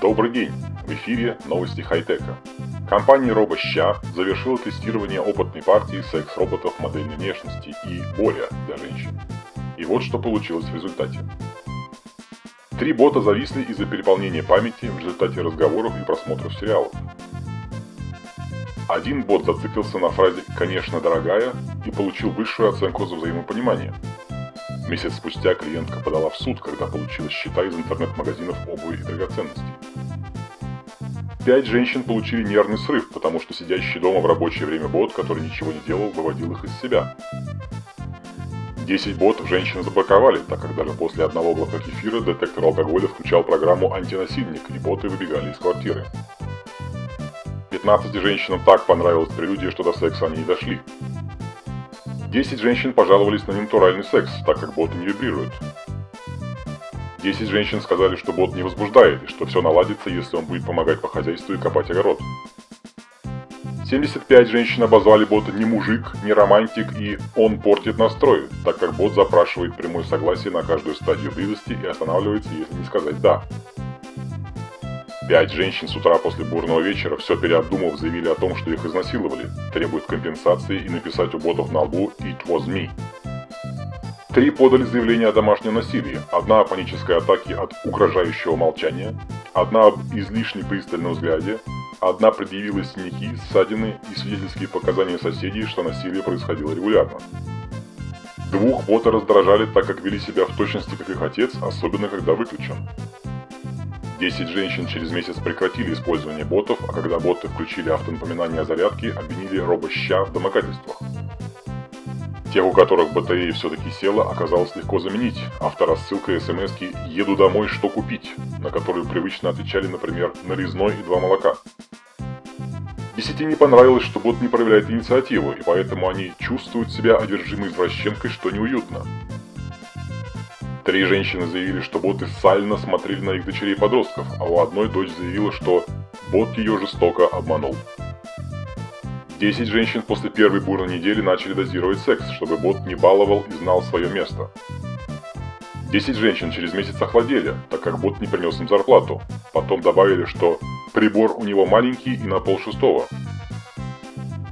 Добрый день! В эфире новости хай-тека. Компания RoboSha завершила тестирование опытной партии секс-роботов модельной внешности и более для женщин. И вот что получилось в результате. Три бота зависли из-за переполнения памяти в результате разговоров и просмотров сериалов. Один бот зациклился на фразе «конечно, дорогая» и получил высшую оценку за взаимопонимание – Месяц спустя клиентка подала в суд, когда получила счета из интернет-магазинов обуви и драгоценностей. Пять женщин получили нервный срыв, потому что сидящий дома в рабочее время бот, который ничего не делал, выводил их из себя. Десять ботов женщины заблоковали, так как даже после одного глотка кефира детектор алкоголя включал программу «Антинасильник» и боты выбегали из квартиры. 15 женщинам так понравилась прелюдия, что до секса они не дошли. 10 женщин пожаловались на ненатуральный секс, так как боты не вибрируют. 10 женщин сказали, что бот не возбуждает, и что все наладится, если он будет помогать по хозяйству и копать огород. 75 женщин обозвали бота не мужик, не романтик и он портит настрой, так как бот запрашивает прямое согласие на каждую стадию близости и останавливается, если не сказать «да». Пять женщин с утра после бурного вечера, все переобдумав, заявили о том, что их изнасиловали, требуют компенсации и написать у ботов на лбу «It was me». Три подали заявление о домашнем насилии. Одна о панической атаке от угрожающего молчания, одна об излишне пристальном взгляде, одна предъявила синяки, ссадины и свидетельские показания соседей, что насилие происходило регулярно. Двух бота раздражали, так как вели себя в точности как их отец, особенно когда выключен. 10 женщин через месяц прекратили использование ботов, а когда боты включили автонапоминание о зарядке, обвинили робоща в домогательствах. Тех, у которых батарея все-таки села, оказалось легко заменить. Авторассылка смс «Еду домой, что купить?», на которую привычно отвечали, например, «Нарезной и два молока». Десяти не понравилось, что бот не проявляет инициативу, и поэтому они чувствуют себя одержимой извращенкой, что неуютно. Три женщины заявили, что боты сально смотрели на их дочерей-подростков, а у одной дочь заявила, что бот ее жестоко обманул. Десять женщин после первой бурной недели начали дозировать секс, чтобы бот не баловал и знал свое место. Десять женщин через месяц охладели, так как бот не принес им зарплату. Потом добавили, что прибор у него маленький и на пол шестого.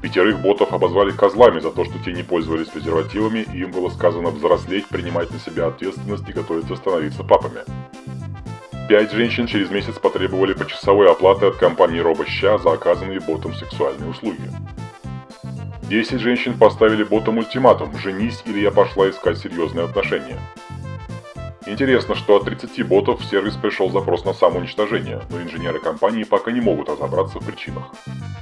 Пятерых ботов обозвали козлами за то, что те не пользовались презервативами, и им было сказано взрослеть, принимать на себя ответственность и готовиться становиться папами. Пять женщин через месяц потребовали почасовой оплаты от компании RoboSha за оказанные ботом сексуальные услуги. Десять женщин поставили ботам ультиматум «Женись, или я пошла искать серьезные отношения». Интересно, что от 30 ботов в сервис пришел запрос на самоуничтожение, но инженеры компании пока не могут разобраться в причинах.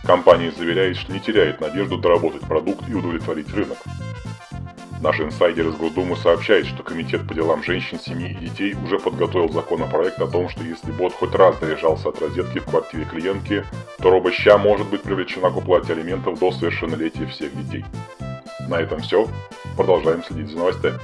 Компания заверяет, что не теряет надежду доработать продукт и удовлетворить рынок. Наш инсайдер из Госдумы сообщает, что Комитет по делам женщин, семьи и детей уже подготовил законопроект о том, что если бот хоть раз заряжался от розетки в квартире клиентки, то робоща может быть привлечена к уплате алиментов до совершеннолетия всех детей. На этом все. Продолжаем следить за новостями.